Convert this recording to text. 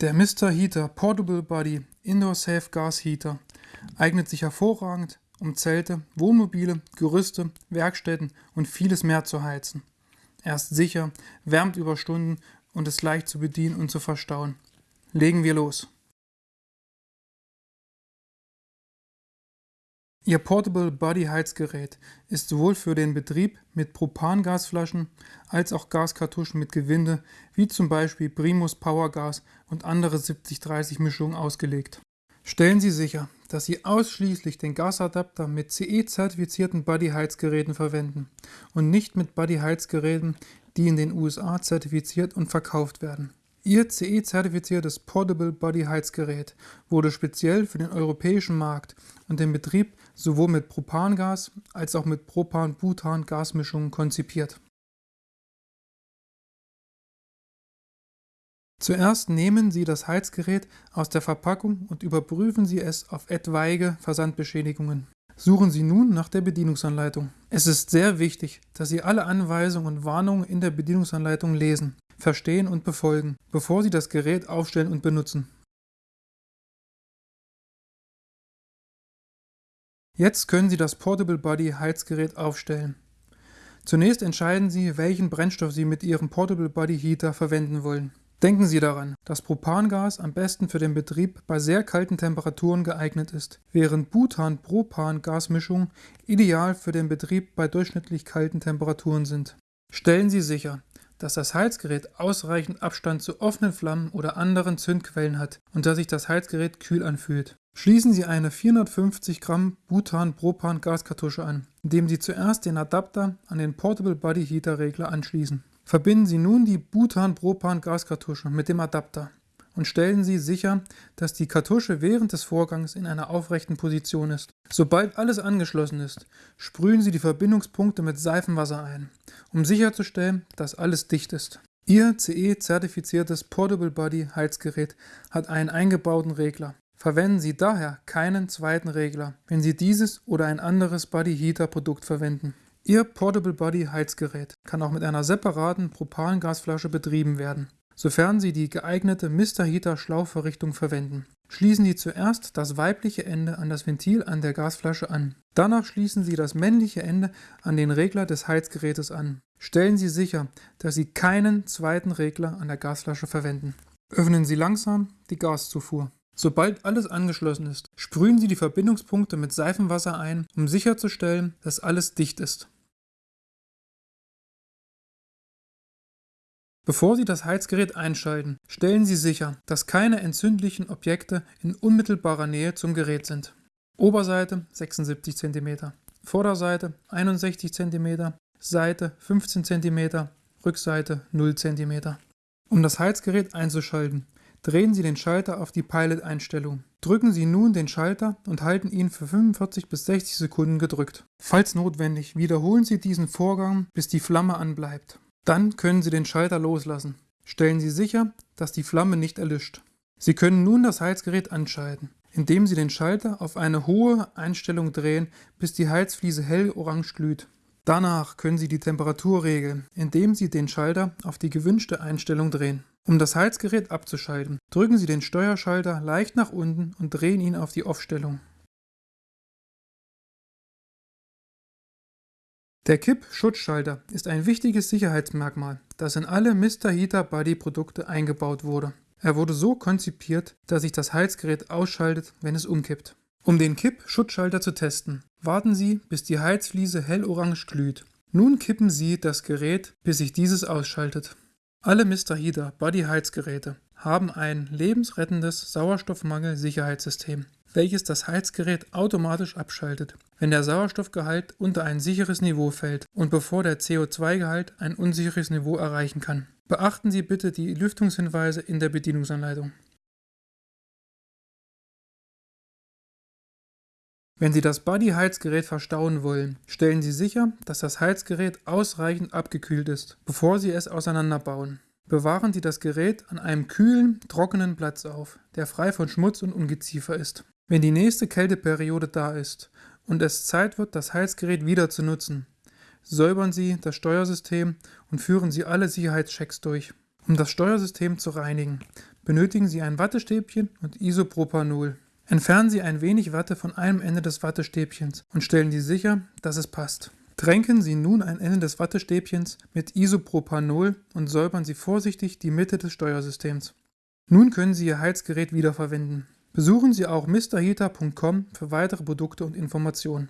Der Mr. Heater Portable Body Indoor Safe Gas Heater eignet sich hervorragend, um Zelte, Wohnmobile, Gerüste, Werkstätten und vieles mehr zu heizen. Er ist sicher, wärmt über Stunden und ist leicht zu bedienen und zu verstauen. Legen wir los. Ihr Portable Body Heizgerät ist sowohl für den Betrieb mit Propangasflaschen als auch Gaskartuschen mit Gewinde wie zum Beispiel Primus Powergas und andere 70-30 Mischungen ausgelegt. Stellen Sie sicher, dass Sie ausschließlich den Gasadapter mit CE-zertifizierten Buddy-Heizgeräten verwenden und nicht mit Buddy-Heizgeräten, die in den USA zertifiziert und verkauft werden. Ihr CE-zertifiziertes Portable Body Heizgerät wurde speziell für den europäischen Markt und den Betrieb sowohl mit Propangas als auch mit Propan-Butan-Gasmischungen konzipiert. Zuerst nehmen Sie das Heizgerät aus der Verpackung und überprüfen Sie es auf etwaige Versandbeschädigungen. Suchen Sie nun nach der Bedienungsanleitung. Es ist sehr wichtig, dass Sie alle Anweisungen und Warnungen in der Bedienungsanleitung lesen verstehen und befolgen, bevor Sie das Gerät aufstellen und benutzen. Jetzt können Sie das Portable Body Heizgerät aufstellen. Zunächst entscheiden Sie, welchen Brennstoff Sie mit Ihrem Portable Body Heater verwenden wollen. Denken Sie daran, dass Propangas am besten für den Betrieb bei sehr kalten Temperaturen geeignet ist, während Butan-Propan-Gasmischungen ideal für den Betrieb bei durchschnittlich kalten Temperaturen sind. Stellen Sie sicher, dass das Heizgerät ausreichend Abstand zu offenen Flammen oder anderen Zündquellen hat und dass sich das Heizgerät kühl anfühlt. Schließen Sie eine 450 Gramm Butan-Propan-Gaskartusche an, indem Sie zuerst den Adapter an den Portable Body Heater Regler anschließen. Verbinden Sie nun die Butan-Propan-Gaskartusche mit dem Adapter und stellen Sie sicher, dass die Kartusche während des Vorgangs in einer aufrechten Position ist. Sobald alles angeschlossen ist, sprühen Sie die Verbindungspunkte mit Seifenwasser ein, um sicherzustellen, dass alles dicht ist. Ihr CE-zertifiziertes Portable Body Heizgerät hat einen eingebauten Regler. Verwenden Sie daher keinen zweiten Regler, wenn Sie dieses oder ein anderes Body Heater Produkt verwenden. Ihr Portable Body Heizgerät kann auch mit einer separaten Propangasflasche betrieben werden sofern Sie die geeignete Mr. Heater Schlauchverrichtung verwenden. Schließen Sie zuerst das weibliche Ende an das Ventil an der Gasflasche an. Danach schließen Sie das männliche Ende an den Regler des Heizgerätes an. Stellen Sie sicher, dass Sie keinen zweiten Regler an der Gasflasche verwenden. Öffnen Sie langsam die Gaszufuhr. Sobald alles angeschlossen ist, sprühen Sie die Verbindungspunkte mit Seifenwasser ein, um sicherzustellen, dass alles dicht ist. Bevor Sie das Heizgerät einschalten, stellen Sie sicher, dass keine entzündlichen Objekte in unmittelbarer Nähe zum Gerät sind. Oberseite 76 cm, Vorderseite 61 cm, Seite 15 cm, Rückseite 0 cm. Um das Heizgerät einzuschalten, drehen Sie den Schalter auf die Pilot-Einstellung. Drücken Sie nun den Schalter und halten ihn für 45 bis 60 Sekunden gedrückt. Falls notwendig, wiederholen Sie diesen Vorgang, bis die Flamme anbleibt. Dann können Sie den Schalter loslassen. Stellen Sie sicher, dass die Flamme nicht erlischt. Sie können nun das Heizgerät anschalten, indem Sie den Schalter auf eine hohe Einstellung drehen, bis die Heizfliese hell orange glüht. Danach können Sie die Temperatur regeln, indem Sie den Schalter auf die gewünschte Einstellung drehen. Um das Heizgerät abzuschalten, drücken Sie den Steuerschalter leicht nach unten und drehen ihn auf die Off-Stellung. Der Kipp-Schutzschalter ist ein wichtiges Sicherheitsmerkmal, das in alle Mr. Heater Body Produkte eingebaut wurde. Er wurde so konzipiert, dass sich das Heizgerät ausschaltet, wenn es umkippt. Um den Kipp-Schutzschalter zu testen, warten Sie, bis die Heizfliese hellorange glüht. Nun kippen Sie das Gerät, bis sich dieses ausschaltet. Alle Mr. Heater Body Heizgeräte haben ein lebensrettendes Sauerstoffmangel-Sicherheitssystem welches das Heizgerät automatisch abschaltet, wenn der Sauerstoffgehalt unter ein sicheres Niveau fällt und bevor der CO2-Gehalt ein unsicheres Niveau erreichen kann. Beachten Sie bitte die Lüftungshinweise in der Bedienungsanleitung. Wenn Sie das Buddy-Heizgerät verstauen wollen, stellen Sie sicher, dass das Heizgerät ausreichend abgekühlt ist, bevor Sie es auseinanderbauen. Bewahren Sie das Gerät an einem kühlen, trockenen Platz auf, der frei von Schmutz und Ungeziefer ist. Wenn die nächste Kälteperiode da ist und es Zeit wird, das Heizgerät wieder zu nutzen, säubern Sie das Steuersystem und führen Sie alle Sicherheitschecks durch. Um das Steuersystem zu reinigen, benötigen Sie ein Wattestäbchen und Isopropanol. Entfernen Sie ein wenig Watte von einem Ende des Wattestäbchens und stellen Sie sicher, dass es passt. Tränken Sie nun ein Ende des Wattestäbchens mit Isopropanol und säubern Sie vorsichtig die Mitte des Steuersystems. Nun können Sie Ihr Heizgerät wiederverwenden. Besuchen Sie auch mrheater.com für weitere Produkte und Informationen.